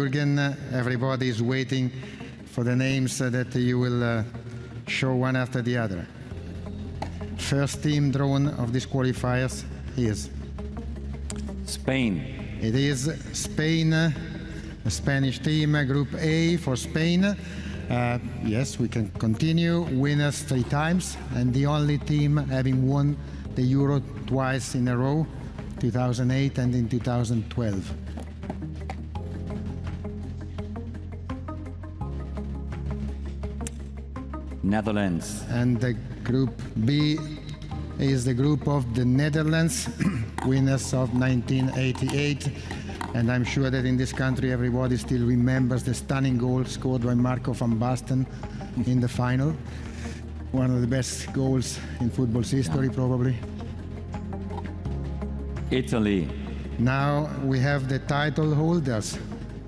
Jürgen, everybody is waiting for the names that you will uh, show one after the other. First team drawn of these qualifiers is Spain, it is Spain, uh, the Spanish team, uh, Group A for Spain. Uh, yes, we can continue. Winners three times, and the only team having won the Euro twice in a row, 2008 and in 2012. Netherlands, And the Group B is the group of the Netherlands, winners of 1988. And I'm sure that in this country everybody still remembers the stunning goal scored by Marco van Basten in the final. One of the best goals in football's history, probably. Italy, Now we have the title holders.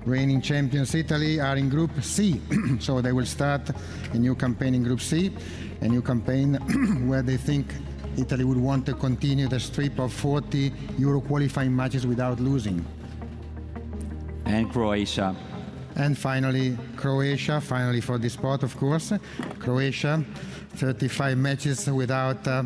Reigning champions Italy are in Group C, so they will start a new campaign in Group C, a new campaign where they think Italy would want to continue the streak of 40 Euro qualifying matches without losing. and Croatia. And finally, Croatia, finally for this spot, of course. Croatia, 35 matches without uh,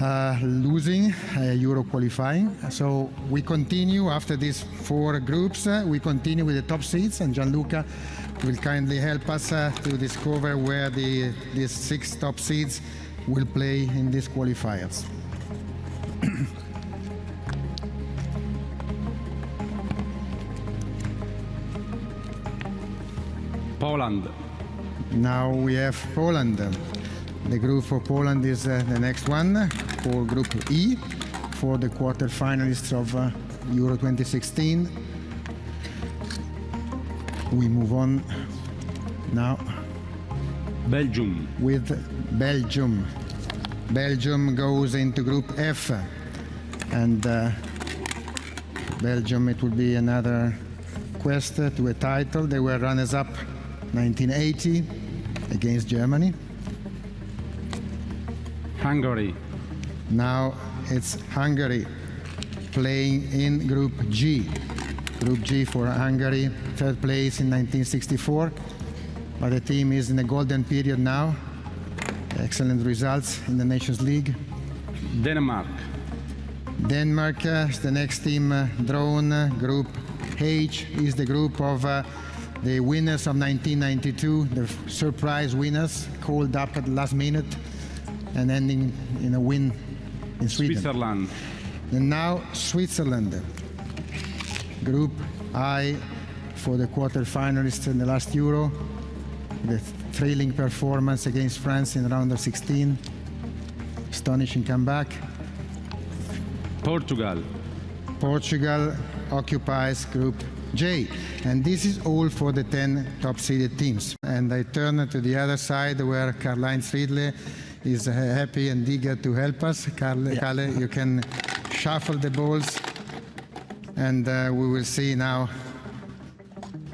uh, losing uh, Euro qualifying. So we continue after these four groups. uh, we continue with the top seeds, and Gianluca will kindly help us uh, to discover where the these six top seeds will play in these qualifiers. Poland, Now we have Poland. The group for Poland is uh, the next one for Group E for the quarterfinalists of uh, Euro 2016. We move on now Belgium, with Belgium. Belgium goes into Group F, and uh, Belgium it will be another quest to a title. They were runners-up 1980 against Germany. Hungary, Now it's Hungary playing in Group G. Group G for Hungary, third place in 1964. But the team is in a golden period now. Excellent results in the Nations League. Denmark, Denmark uh, is the next team uh, drawn. Uh, group H is the group of uh, the winners of 1992, the surprise winners, called up at the last minute and ending in a win in Sweden. Switzerland, And now Switzerland. Group I for the quarterfinalists in the last Euro. The thrilling performance against France in round of 16. Astonishing comeback. Portugal, Portugal occupies Group J. And this is all for the 10 top seeded teams. And I turn to the other side where Karl-Heinz Riedle is happy and eager to help us. Karl, Kalle, you can shuffle the balls and uh, we will see now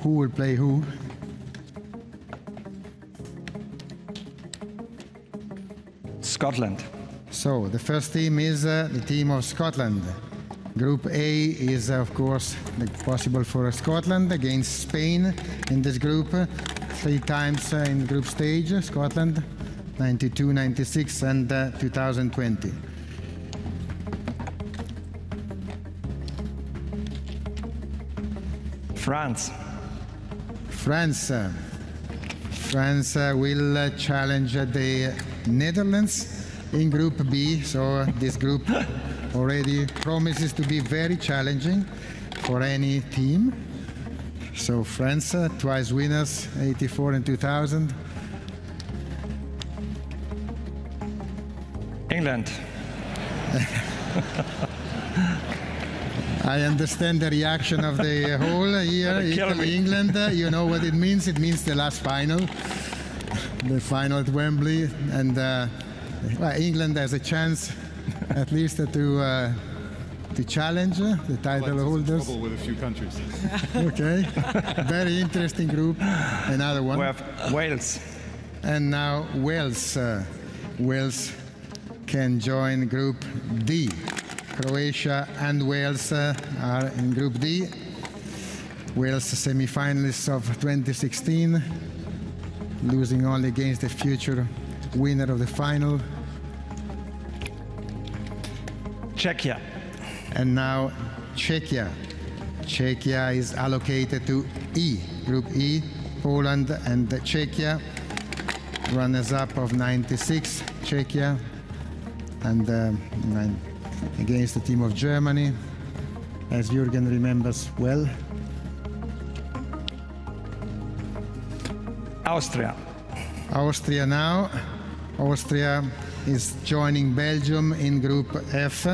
who will play who. Scotland. So the first team is uh, the team of Scotland. Group A is, of course, the possible for Scotland against Spain in this group. Three times uh, in group stage, Scotland, 92, 96, and uh, 2020. France. France. uh, France uh, will uh, challenge the Netherlands in Group B. So this group already promises to be very challenging for any team. So France, uh, twice winners, 84 and 2000. England. I understand the reaction of the whole here, Italy. England. uh, You know what it means? It means the last final, the final at Wembley, and uh, England has a chance, at least, to uh, to challenge uh, the title holders. trouble with a few countries. Okay, very interesting group. Another one, We have Wales. and now Wales. Uh, Wales can join Group D. Croatia and Wales uh, are in Group D. Wales semi-finalists of 2016, losing only against the future winner of the final. Czechia. And now Czechia. Czechia is allocated to E, Group E, Poland and Czechia. Runners-up of 96, Czechia, and uh, against the team of Germany, as Jürgen remembers well. Austria. Austria now. Austria is joining Belgium in Group F.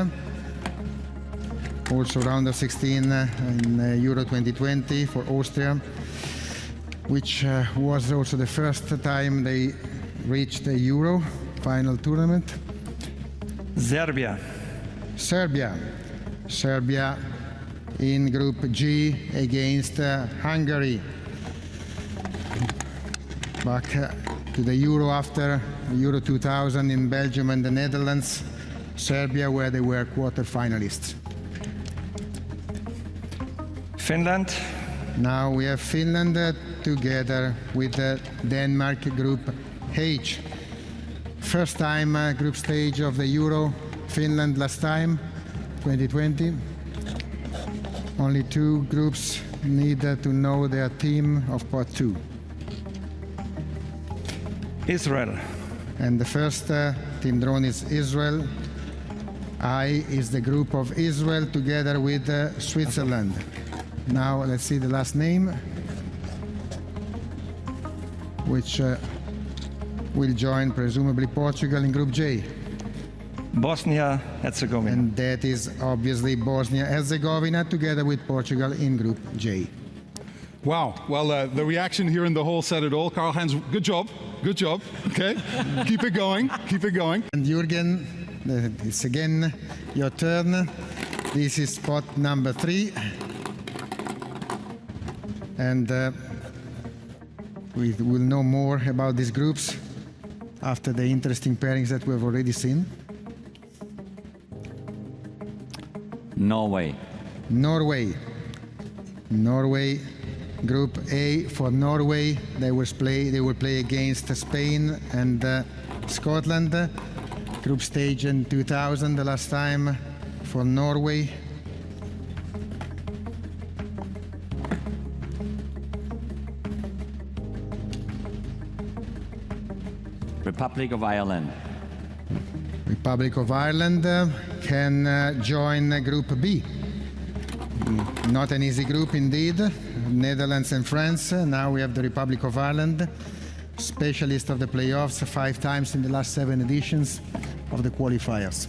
Also round of 16 uh, in uh, Euro 2020 for Austria, which uh, was also the first time they reached the Euro final tournament. Serbia. Serbia. Serbia in Group G against Hungary. Back to the Euro after Euro 2000 in Belgium and the Netherlands. Serbia, where they were quarter finalists. Finland. Now we have Finland uh, together with uh, Denmark Group H. First time uh, group stage of the Euro. Finland last time, 2020. Only two groups need uh, to know their team of part two. Israel. And the first uh, team drawn is Israel. I is the group of Israel together with uh, Switzerland. Now let's see the last name, which uh, will join presumably Portugal in Group J. Bosnia Herzegovina. And that is obviously Bosnia Herzegovina together with Portugal in Group J. Wow. Well, uh, the reaction here in the hall said it all. Karl Heinz, good job. Good job. Okay. Keep it going. Keep it going. And Jürgen, uh, it's again your turn. This is spot number three. And uh, we will know more about these groups after the interesting pairings that we have already seen. Norway. Norway. Norway, Group A for Norway. They will play. They will play against Spain and uh, Scotland. Group stage in 2000, the last time for Norway. Republic of Ireland. Republic of Ireland uh, can uh, join uh, Group B. Mm, Not an easy group indeed. Netherlands and France. Now we have the Republic of Ireland, specialist of the playoffs five times in the last seven editions of the qualifiers.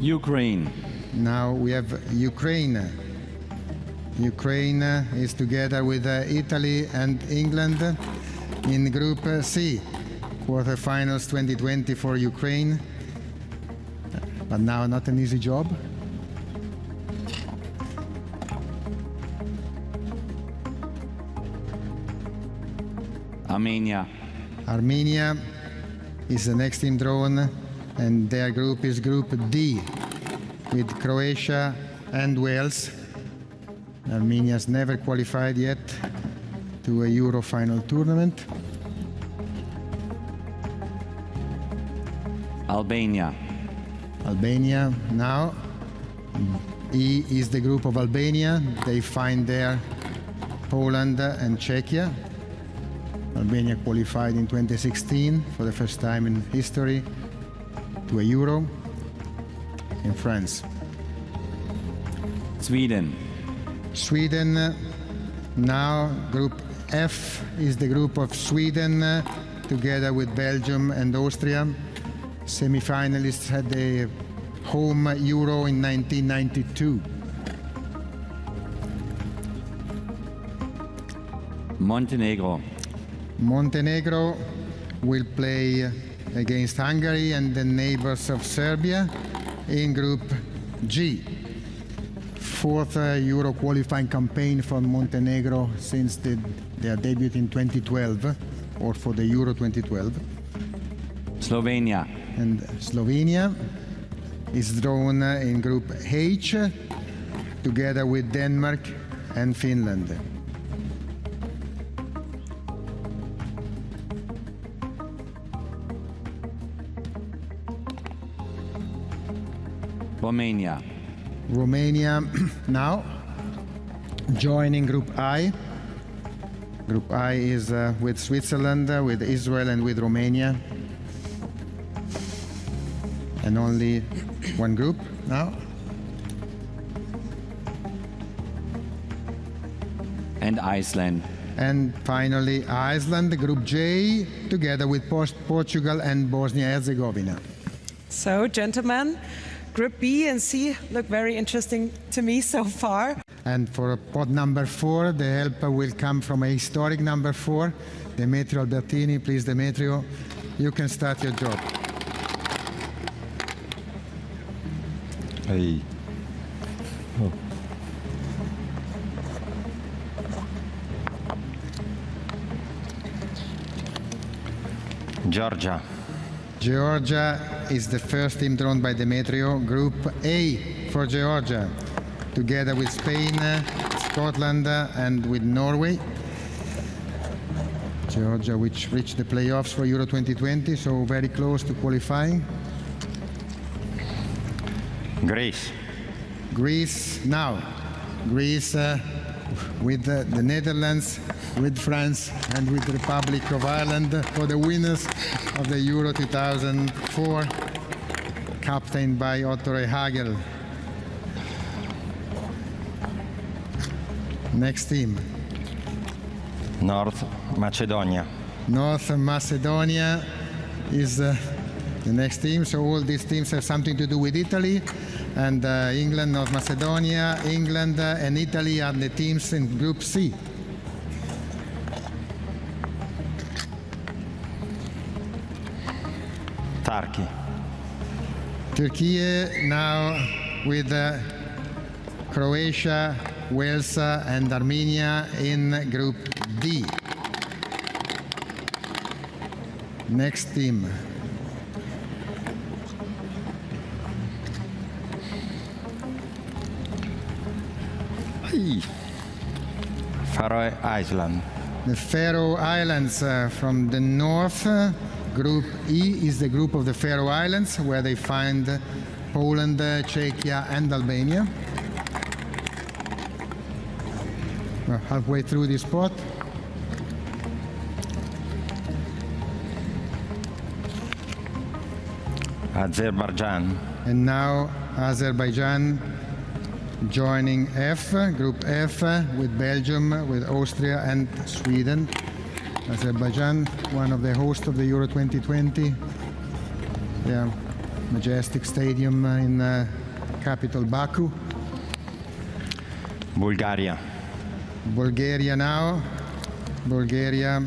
Ukraine. Now we have Ukraine. Ukraine is together with uh, Italy and England in Group C. Quarterfinals 2020 for Ukraine. But now not an easy job. Armenia. Armenia is the next team drawn, and their group is Group D with Croatia and Wales. Armenia has never qualified yet to a Euro final tournament. Albania. Albania now. E is the group of Albania. They find there Poland and Czechia. Albania qualified in 2016 for the first time in history to a Euro in France. Sweden. Sweden uh, now group F is the group of Sweden uh, together with Belgium and Austria. Semi-finalists had the home Euro in 1992. Montenegro. Montenegro will play against Hungary and the neighbors of Serbia in Group G. Fourth uh, Euro qualifying campaign for Montenegro since the, their debut in 2012 or for the Euro 2012. Slovenia. And Slovenia is drawn uh, in Group H together with Denmark and Finland. Romania. Romania now joining Group I. Group I is uh, with Switzerland, uh, with Israel, and with Romania. And only one group now. And Iceland. And finally, Iceland, Group J, together with Port- Portugal and Bosnia-Herzegovina. So, gentlemen, Group B and C look very interesting to me so far. And for pot number four, the help will come from a historic number four, Demetrio Albertini. Please, Demetrio, you can start your job. Hey. Oh. Georgia. Georgia is the first team drawn by Demetrio. Group A for Georgia, together with Spain, Scotland, and with Norway. Georgia, which reached the playoffs for Euro 2020, so very close to qualifying. Greece. Greece now. Greece uh, with the Netherlands, with France, and with the Republic of Ireland for the winners of the Euro 2004, captained by Otto Rehhagel. Next team, North Macedonia. North Macedonia is uh, the next team. So all these teams have something to do with Italy. And uh, England, North Macedonia, England, uh, and Italy are the teams in Group C. Turkey. Turkey now with uh, Croatia, Wales, uh, and Armenia in Group D. Next team. Faroe Island. The Faroe Islands uh, from the north. uh, group E is the group of the Faroe Islands, where they find uh, Poland, Czechia, and Albania. We're halfway through this spot. Azerbaijan. And now Azerbaijan joining F, Group F, with Belgium, with Austria, and Sweden. Azerbaijan, one of the hosts of the Euro 2020. Yeah, majestic stadium in uh, capital Baku. Bulgaria. Bulgaria now. Bulgaria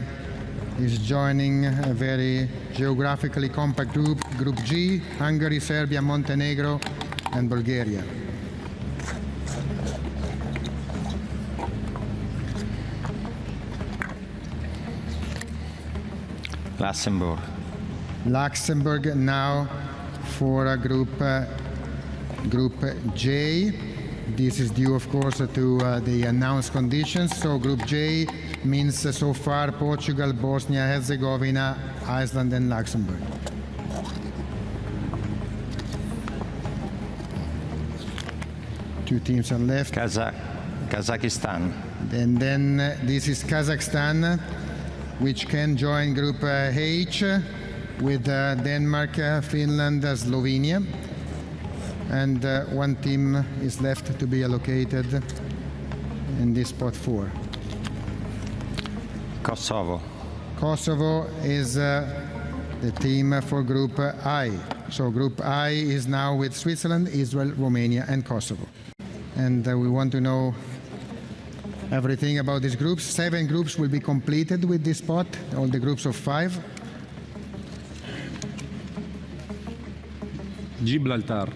is joining a very geographically compact group, Group G, Hungary, Serbia, Montenegro, and Bulgaria. Luxembourg. Luxembourg now for a group uh, group J. This is due, of course, to uh, the announced conditions. So Group J means uh, so far Portugal, Bosnia, Herzegovina, Iceland, and Luxembourg. Two teams are left. Kazakh. Kazakhstan. And then uh, this is Kazakhstan, which can join Group uh, H with uh, Denmark, uh, Finland, Slovenia. And uh, one team is left to be allocated in this spot four. Kosovo. Kosovo is uh, the team for Group I. So Group I is now with Switzerland, Israel, Romania, and Kosovo. And uh, we want to know everything about these groups. Seven groups will be completed with this spot, all the groups of five. Gibraltar.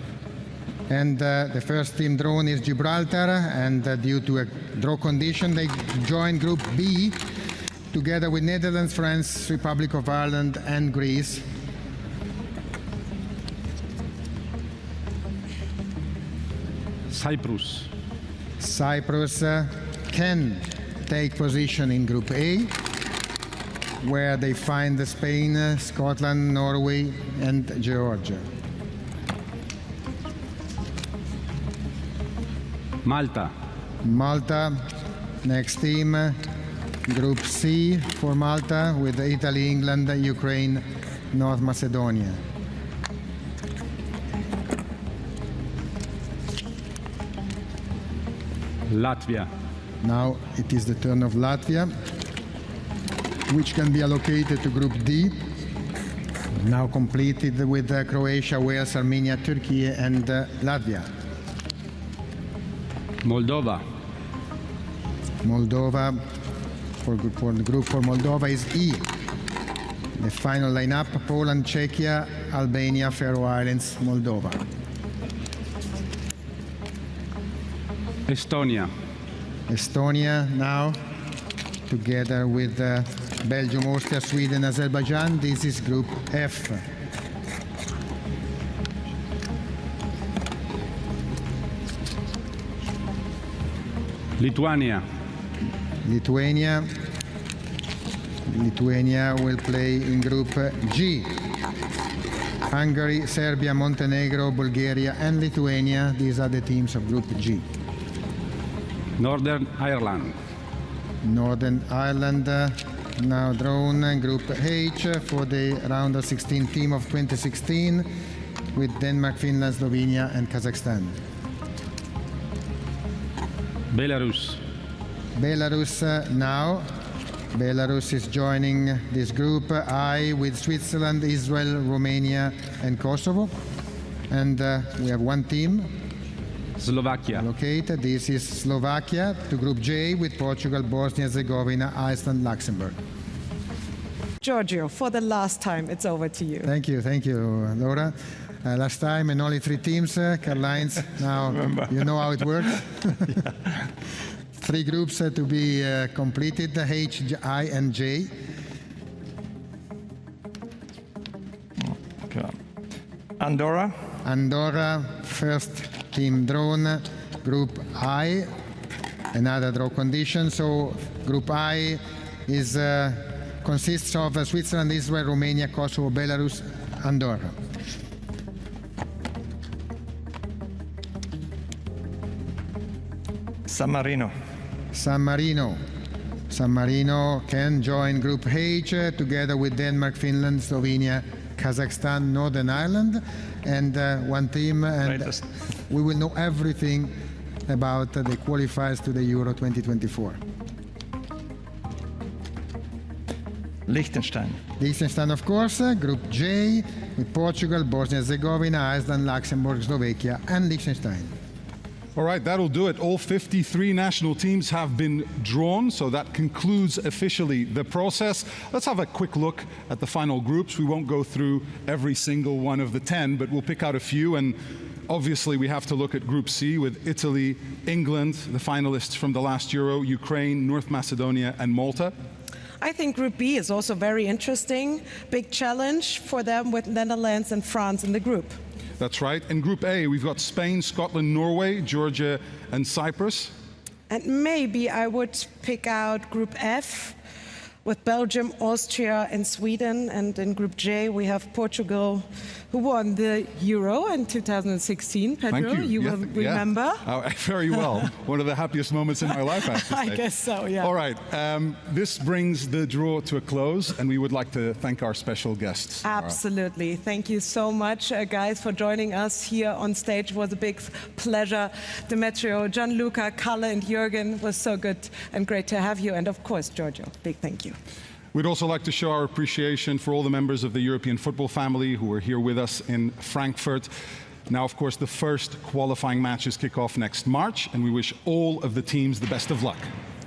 And uh, the first team drawn is Gibraltar, and uh, due to a draw condition, they join Group B together with Netherlands, France, Republic of Ireland, and Greece. Cyprus. Cyprus uh, can take position in Group A, where they find Spain, Scotland, Norway, and Georgia. Malta. Malta, next team, Group C for Malta with Italy, England, Ukraine, North Macedonia. Latvia. Now it is the turn of Latvia, which can be allocated to Group D. Now completed with uh, Croatia, Wales, Armenia, Turkey, and uh, Latvia. Moldova. Moldova, for, for the group for Moldova is E. The final lineup Poland, Czechia, Albania, Faroe Islands, Moldova. Estonia. Estonia now, together with uh, Belgium, Austria, Sweden, Azerbaijan. This is Group F. Lithuania. Lithuania. Lithuania will play in Group G. Hungary, Serbia, Montenegro, Bulgaria, and Lithuania. These are the teams of Group G. Northern Ireland. Northern Ireland uh, now drawn Group H for the round of 16 team of 2016 with Denmark, Finland, Slovenia, and Kazakhstan. Belarus. Belarus uh, now. Belarus is joining this group uh, I with Switzerland, Israel, Romania, and Kosovo. And uh, we have one team Slovakia. located. This is Slovakia to Group J with Portugal, Bosnia, Herzegovina, Iceland, Luxembourg. Giorgio, for the last time, it's over to you. Thank you, thank you, Laura. Uh, last time and only three teams, uh, Karl-Heinz. Now you know how it works. three groups uh, to be uh, completed: the H, J, I, and J. Okay. Andorra, Andorra, first team drawn. Group I, another draw condition. So Group I is uh, consists of uh, Switzerland, Israel, Romania, Kosovo, Belarus, Andorra. San Marino, San Marino. San Marino can join Group H uh, together with Denmark, Finland, Slovenia, Kazakhstan, Northern Ireland, and uh, one team. And Greatest. we will know everything about the qualifiers to the Euro 2024. Liechtenstein, Liechtenstein, of course, uh, Group J with Portugal, Bosnia Herzegovina, Iceland, Luxembourg, Slovakia, and Liechtenstein. All right, that'll do it. All 53 national teams have been drawn, so that concludes officially the process. Let's have a quick look at the final groups. We won't go through every single one of the 10, but we'll pick out a few. And obviously, we have to look at Group C with Italy, England, the finalists from the last Euro, Ukraine, North Macedonia, and Malta. I think Group B is also very interesting. Big challenge for them with Netherlands and France in the group. That's right. In Group A, we've got Spain, Scotland, Norway, Georgia, and Cyprus. And maybe I would pick out Group F with Belgium, Austria, and Sweden. And in Group J, we have Portugal, who won the Euro in 2016. Pedro, Thank you. Yeah, will yeah. remember? Oh, very well. One of the happiest moments in my life, I I guess so, yeah. All right. Um, this brings the draw to a close, and we would like to thank our special guests. Absolutely. Thank you so much, uh, guys, for joining us here on stage. It was a big pleasure. Demetrio, Gianluca, Kalle, and Jürgen was so good and great to have you. And of course, Giorgio, big thank you. We'd also like to show our appreciation for all the members of the European football family who are here with us in Frankfurt. Now, of course, the first qualifying matches kick off next March, and we wish all of the teams the best of luck.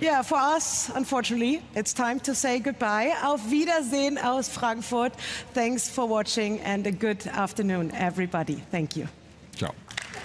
Yeah, for us, unfortunately, it's time to say goodbye. Auf Wiedersehen aus Frankfurt. Thanks for watching and a good afternoon, everybody. Thank you.